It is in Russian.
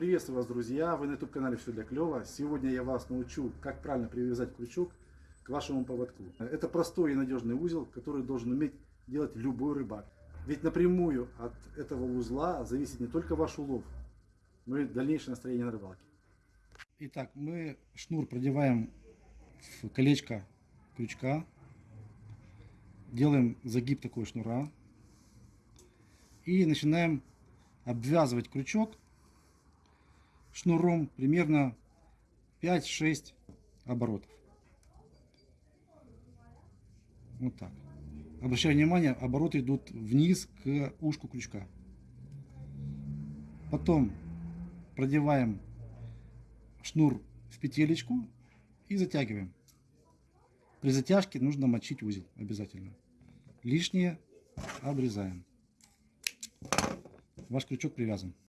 Приветствую вас, друзья! Вы на YouTube канале Все для клёва. Сегодня я вас научу, как правильно привязать крючок к вашему поводку. Это простой и надежный узел, который должен уметь делать любой рыбак. Ведь напрямую от этого узла зависит не только ваш улов, но и дальнейшее настроение на рыбалке. Итак, мы шнур продеваем в колечко крючка, делаем загиб такой шнура и начинаем обвязывать крючок шнуром примерно 5-6 оборотов. Вот так. Обращаю внимание, обороты идут вниз к ушку крючка. Потом продеваем шнур в петелечку и затягиваем. При затяжке нужно мочить узел обязательно. Лишнее обрезаем. Ваш крючок привязан.